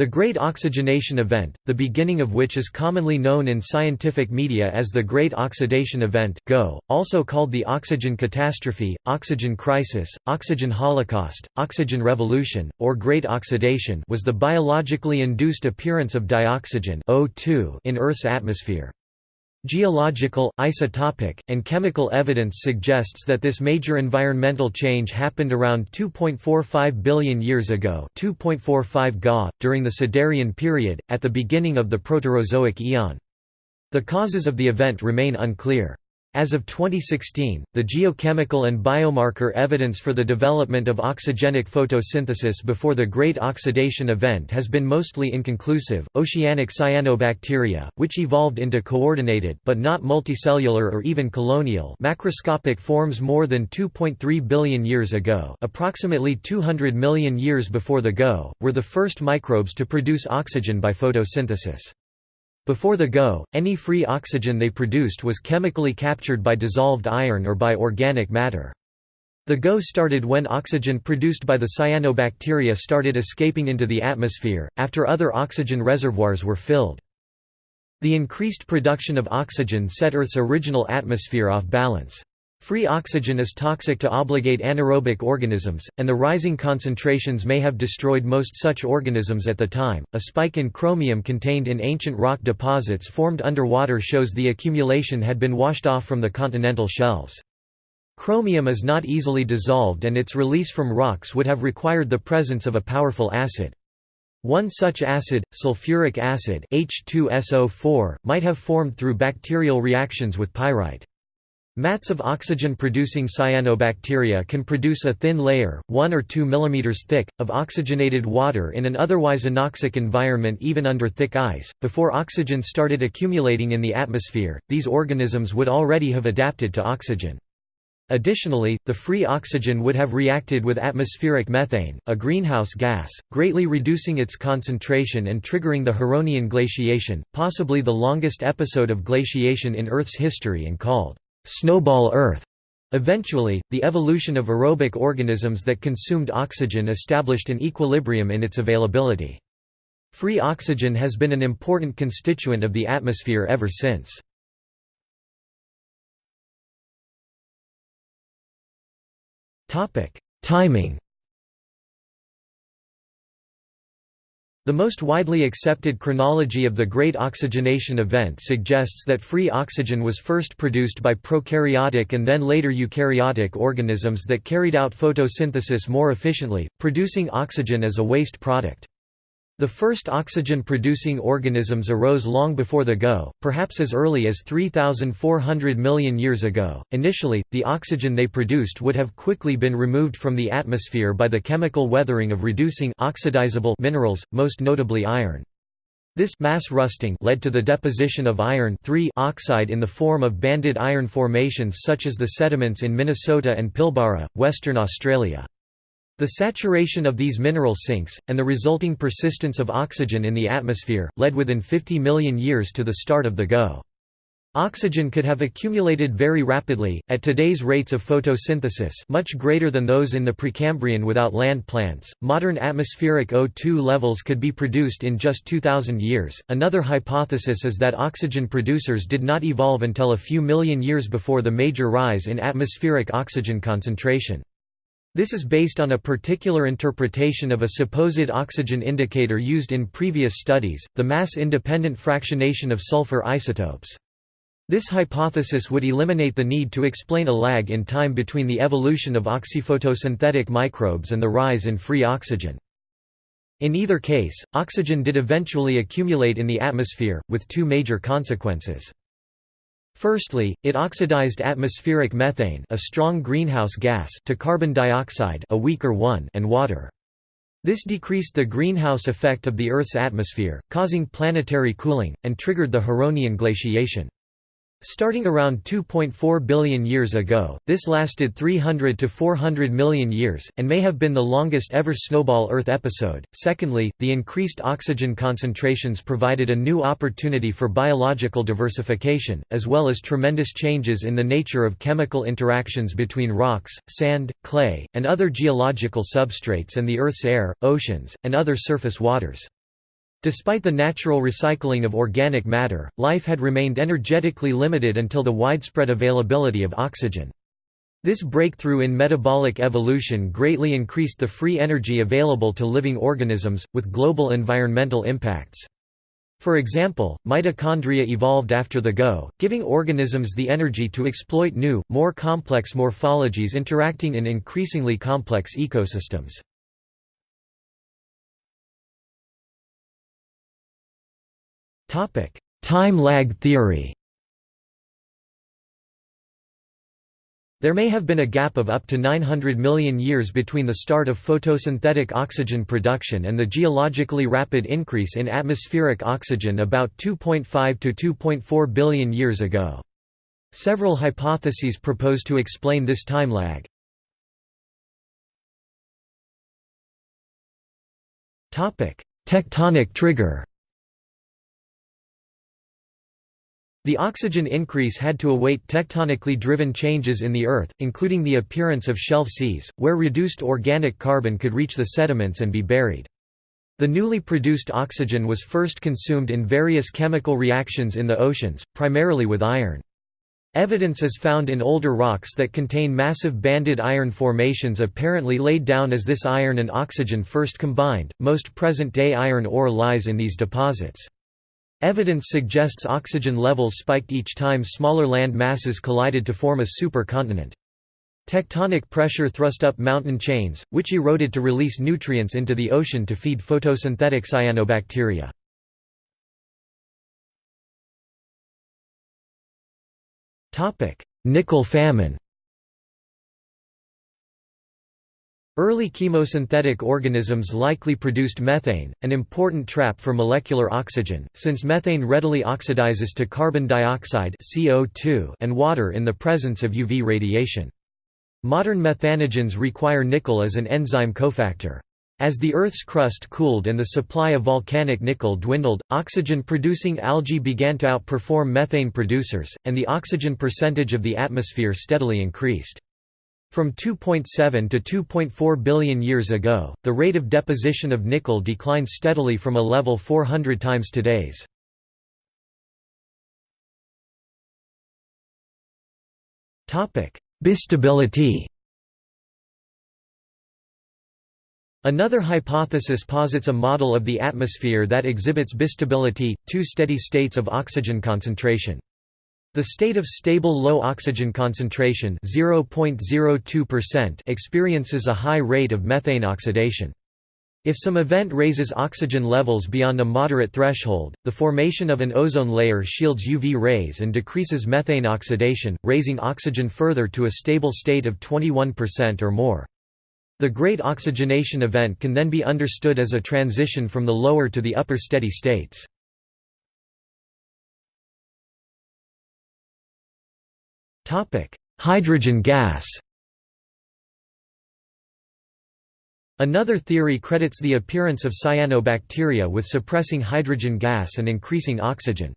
The Great Oxygenation Event, the beginning of which is commonly known in scientific media as the Great Oxidation Event GO, also called the oxygen catastrophe, oxygen crisis, oxygen holocaust, oxygen revolution, or Great Oxidation was the biologically induced appearance of dioxygen O2 in Earth's atmosphere. Geological, isotopic, and chemical evidence suggests that this major environmental change happened around 2.45 billion years ago 2.45 Ga, during the Siderian period, at the beginning of the Proterozoic eon. The causes of the event remain unclear. As of 2016, the geochemical and biomarker evidence for the development of oxygenic photosynthesis before the Great Oxidation Event has been mostly inconclusive. Oceanic cyanobacteria, which evolved into coordinated but not multicellular or even colonial macroscopic forms more than 2.3 billion years ago, approximately 200 million years before the GO, were the first microbes to produce oxygen by photosynthesis. Before the GO, any free oxygen they produced was chemically captured by dissolved iron or by organic matter. The GO started when oxygen produced by the cyanobacteria started escaping into the atmosphere, after other oxygen reservoirs were filled. The increased production of oxygen set Earth's original atmosphere off balance. Free oxygen is toxic to obligate anaerobic organisms, and the rising concentrations may have destroyed most such organisms at the time. A spike in chromium contained in ancient rock deposits formed underwater shows the accumulation had been washed off from the continental shelves. Chromium is not easily dissolved and its release from rocks would have required the presence of a powerful acid. One such acid, sulfuric acid H2SO4, might have formed through bacterial reactions with pyrite. Mats of oxygen-producing cyanobacteria can produce a thin layer, 1 or 2 mm thick, of oxygenated water in an otherwise anoxic environment even under thick ice. Before oxygen started accumulating in the atmosphere, these organisms would already have adapted to oxygen. Additionally, the free oxygen would have reacted with atmospheric methane, a greenhouse gas, greatly reducing its concentration and triggering the Huronian glaciation, possibly the longest episode of glaciation in Earth's history and called snowball Earth. Eventually, the evolution of aerobic organisms that consumed oxygen established an equilibrium in its availability. Free oxygen has been an important constituent of the atmosphere ever since. Timing The most widely accepted chronology of the Great Oxygenation Event suggests that free oxygen was first produced by prokaryotic and then later eukaryotic organisms that carried out photosynthesis more efficiently, producing oxygen as a waste product. The first oxygen-producing organisms arose long before the GO, perhaps as early as 3,400 million years ago. Initially, the oxygen they produced would have quickly been removed from the atmosphere by the chemical weathering of reducing oxidizable minerals, most notably iron. This mass rusting led to the deposition of iron oxide in the form of banded iron formations such as the sediments in Minnesota and Pilbara, Western Australia. The saturation of these mineral sinks, and the resulting persistence of oxygen in the atmosphere, led within 50 million years to the start of the GO. Oxygen could have accumulated very rapidly, at today's rates of photosynthesis much greater than those in the Precambrian without land plants. Modern atmospheric O2 levels could be produced in just 2000 years. Another hypothesis is that oxygen producers did not evolve until a few million years before the major rise in atmospheric oxygen concentration. This is based on a particular interpretation of a supposed oxygen indicator used in previous studies, the mass-independent fractionation of sulfur isotopes. This hypothesis would eliminate the need to explain a lag in time between the evolution of oxyphotosynthetic microbes and the rise in free oxygen. In either case, oxygen did eventually accumulate in the atmosphere, with two major consequences. Firstly, it oxidized atmospheric methane a strong greenhouse gas to carbon dioxide a weaker one and water. This decreased the greenhouse effect of the Earth's atmosphere, causing planetary cooling, and triggered the Huronian glaciation. Starting around 2.4 billion years ago, this lasted 300 to 400 million years, and may have been the longest ever snowball Earth episode. Secondly, the increased oxygen concentrations provided a new opportunity for biological diversification, as well as tremendous changes in the nature of chemical interactions between rocks, sand, clay, and other geological substrates and the Earth's air, oceans, and other surface waters. Despite the natural recycling of organic matter, life had remained energetically limited until the widespread availability of oxygen. This breakthrough in metabolic evolution greatly increased the free energy available to living organisms, with global environmental impacts. For example, mitochondria evolved after the GO, giving organisms the energy to exploit new, more complex morphologies interacting in increasingly complex ecosystems. Time lag theory There may have been a gap of up to 900 million years between the start of photosynthetic oxygen production and the geologically rapid increase in atmospheric oxygen about 2.5 to 2.4 billion years ago. Several hypotheses propose to explain this time lag. Tectonic trigger The oxygen increase had to await tectonically driven changes in the Earth, including the appearance of shelf seas, where reduced organic carbon could reach the sediments and be buried. The newly produced oxygen was first consumed in various chemical reactions in the oceans, primarily with iron. Evidence is found in older rocks that contain massive banded iron formations apparently laid down as this iron and oxygen first combined. Most present day iron ore lies in these deposits. Evidence suggests oxygen levels spiked each time smaller land masses collided to form a supercontinent. Tectonic pressure thrust up mountain chains, which eroded to release nutrients into the ocean to feed photosynthetic cyanobacteria. Nickel famine Early chemosynthetic organisms likely produced methane, an important trap for molecular oxygen, since methane readily oxidizes to carbon dioxide CO2 and water in the presence of UV radiation. Modern methanogens require nickel as an enzyme cofactor. As the Earth's crust cooled and the supply of volcanic nickel dwindled, oxygen-producing algae began to outperform methane producers, and the oxygen percentage of the atmosphere steadily increased. From 2.7 to 2.4 billion years ago, the rate of deposition of nickel declined steadily from a level 400 times today's. Bistability Another hypothesis posits a model of the atmosphere that exhibits bistability, two steady states of oxygen concentration. The state of stable low oxygen concentration experiences a high rate of methane oxidation. If some event raises oxygen levels beyond a moderate threshold, the formation of an ozone layer shields UV rays and decreases methane oxidation, raising oxygen further to a stable state of 21% or more. The great oxygenation event can then be understood as a transition from the lower to the upper steady states. Hydrogen gas Another theory credits the appearance of cyanobacteria with suppressing hydrogen gas and increasing oxygen.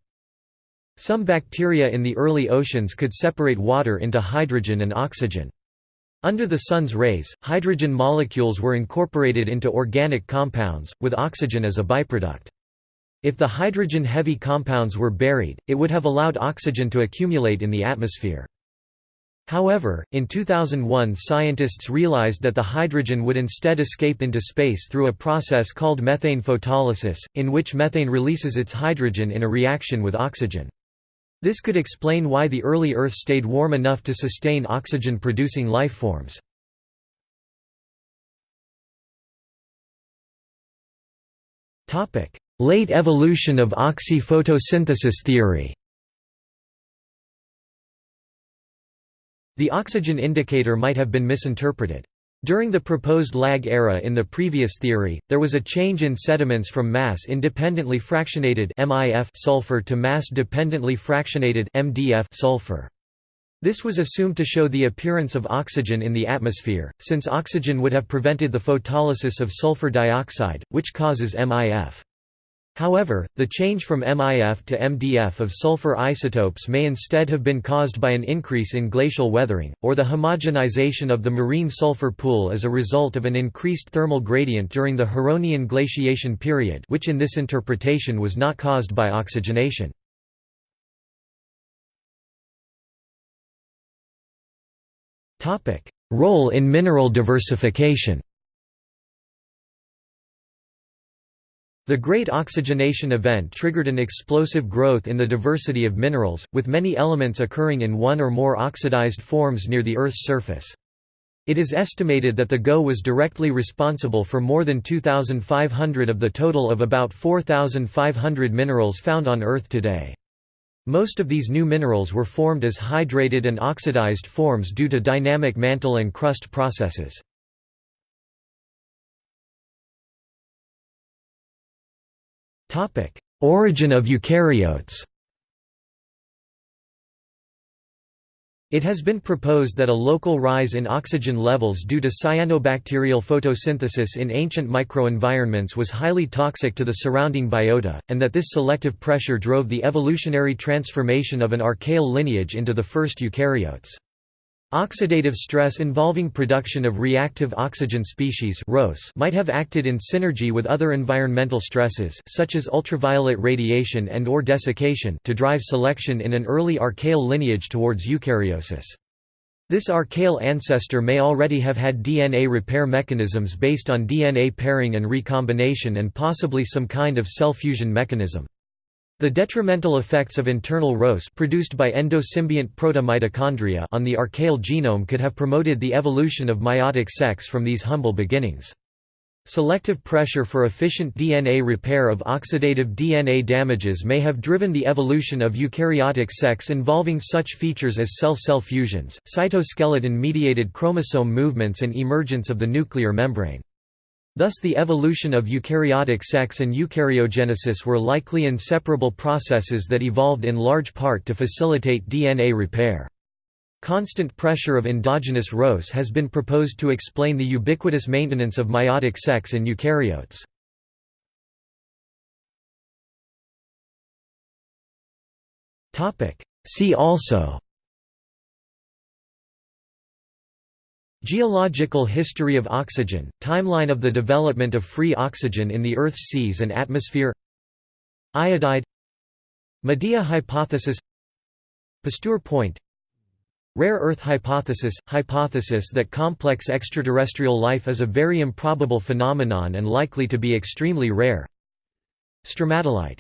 Some bacteria in the early oceans could separate water into hydrogen and oxygen. Under the sun's rays, hydrogen molecules were incorporated into organic compounds, with oxygen as a byproduct. If the hydrogen-heavy compounds were buried, it would have allowed oxygen to accumulate in the atmosphere. However, in 2001 scientists realized that the hydrogen would instead escape into space through a process called methane photolysis, in which methane releases its hydrogen in a reaction with oxygen. This could explain why the early Earth stayed warm enough to sustain oxygen-producing lifeforms. Late evolution of oxy-photosynthesis theory The oxygen indicator might have been misinterpreted. During the proposed lag era in the previous theory, there was a change in sediments from mass-independently fractionated MIF sulfur to mass-dependently fractionated MDF sulfur. This was assumed to show the appearance of oxygen in the atmosphere, since oxygen would have prevented the photolysis of sulfur dioxide, which causes MIF. However, the change from MIF to MDF of sulfur isotopes may instead have been caused by an increase in glacial weathering, or the homogenization of the marine sulfur pool as a result of an increased thermal gradient during the Huronian glaciation period which in this interpretation was not caused by oxygenation. Role in mineral diversification The Great Oxygenation Event triggered an explosive growth in the diversity of minerals, with many elements occurring in one or more oxidized forms near the Earth's surface. It is estimated that the GO was directly responsible for more than 2,500 of the total of about 4,500 minerals found on Earth today. Most of these new minerals were formed as hydrated and oxidized forms due to dynamic mantle and crust processes. Origin of eukaryotes It has been proposed that a local rise in oxygen levels due to cyanobacterial photosynthesis in ancient microenvironments was highly toxic to the surrounding biota, and that this selective pressure drove the evolutionary transformation of an archaeal lineage into the first eukaryotes. Oxidative stress involving production of reactive oxygen species might have acted in synergy with other environmental stresses such as ultraviolet radiation and or desiccation to drive selection in an early archaeal lineage towards eukaryosis. This archaeal ancestor may already have had DNA repair mechanisms based on DNA pairing and recombination and possibly some kind of cell fusion mechanism. The detrimental effects of internal ROS produced by endosymbiont proto-mitochondria on the archaeal genome could have promoted the evolution of meiotic sex from these humble beginnings. Selective pressure for efficient DNA repair of oxidative DNA damages may have driven the evolution of eukaryotic sex involving such features as cell-cell fusions, cytoskeleton-mediated chromosome movements and emergence of the nuclear membrane. Thus the evolution of eukaryotic sex and eukaryogenesis were likely inseparable processes that evolved in large part to facilitate DNA repair. Constant pressure of endogenous ROS has been proposed to explain the ubiquitous maintenance of meiotic sex in eukaryotes. See also Geological history of oxygen, timeline of the development of free oxygen in the Earth's seas and atmosphere. Iodide. Medea hypothesis. Pasteur point. Rare Earth hypothesis – hypothesis that complex extraterrestrial life is a very improbable phenomenon and likely to be extremely rare. Stromatolite